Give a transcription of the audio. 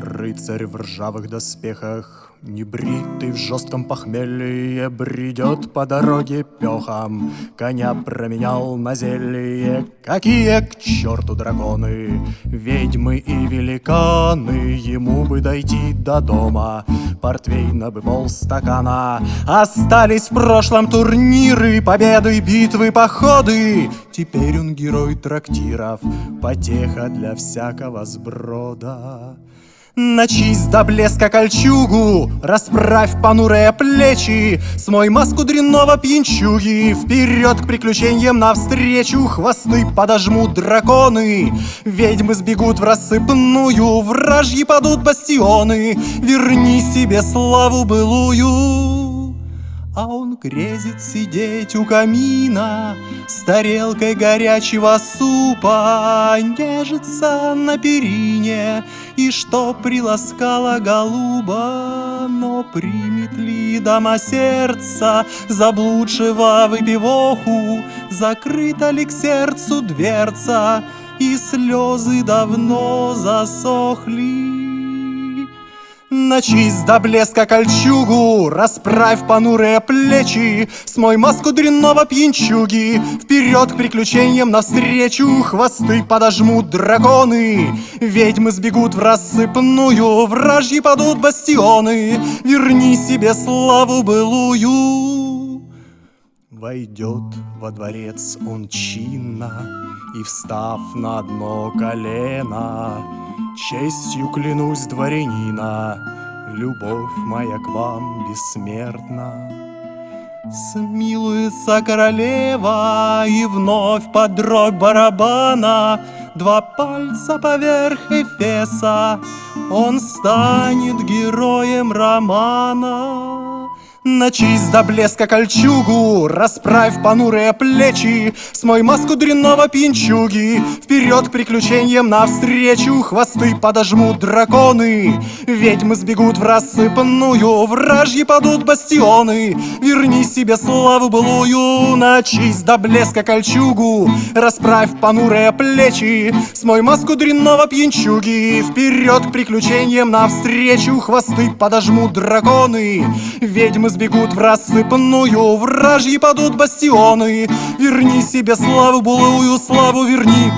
Рыцарь в ржавых доспехах, Небритый в жестком похмелье, Бредет по дороге пехом, Коня променял на зелье. Какие к черту драконы, Ведьмы и великаны, Ему бы дойти до дома, Портвейна бы полстакана. Остались в прошлом турниры, Победы, битвы, походы. Теперь он герой трактиров, Потеха для всякого сброда. Начисть до блеска кольчугу, расправь понурые плечи, Смой маску дрянного пьянчуги, Вперед к приключениям навстречу, Хвосты подожмут драконы, Ведьмы сбегут в рассыпную, Вражьи падут бастионы, Верни себе славу былую. А он грезит сидеть у камина С тарелкой горячего супа Нежится на перине И что приласкала голуба Но примет ли дома сердца Заблудшего выпивоху? Закрыта ли к сердцу дверца И слезы давно засохли Начисть до блеска кольчугу, расправь понурые плечи, Смой маску дрянного пьянчуги, Вперед к приключениям навстречу, Хвосты подожмут драконы, Ведьмы сбегут в рассыпную, Вражьи падут бастионы, Верни себе славу былую. Войдет во дворец он чинно, И, встав на одно колено, Честью клянусь дворянина, Любовь моя к вам бессмертна. Смилуется королева, И вновь под дробь барабана Два пальца поверх Эфеса Он станет героем романа. Начисть до блеска кольчугу, расправь понурые плечи, Смой маску дрянного пинчуги, Вперед к приключениям навстречу, Хвосты подожмут драконы, Ведьмы сбегут в рассыпанную, Вражьи падут бастионы, Верни себе славу былую, Начисть до блеска кольчугу, расправь понурые плечи, Смой маску дрянного пьянчуги, Вперед к приключениям навстречу, Хвосты подожмут драконы, Ведьмы сбегут в рассыпанную, вражьи падут бастионы. Верни себе славу, былую славу верни,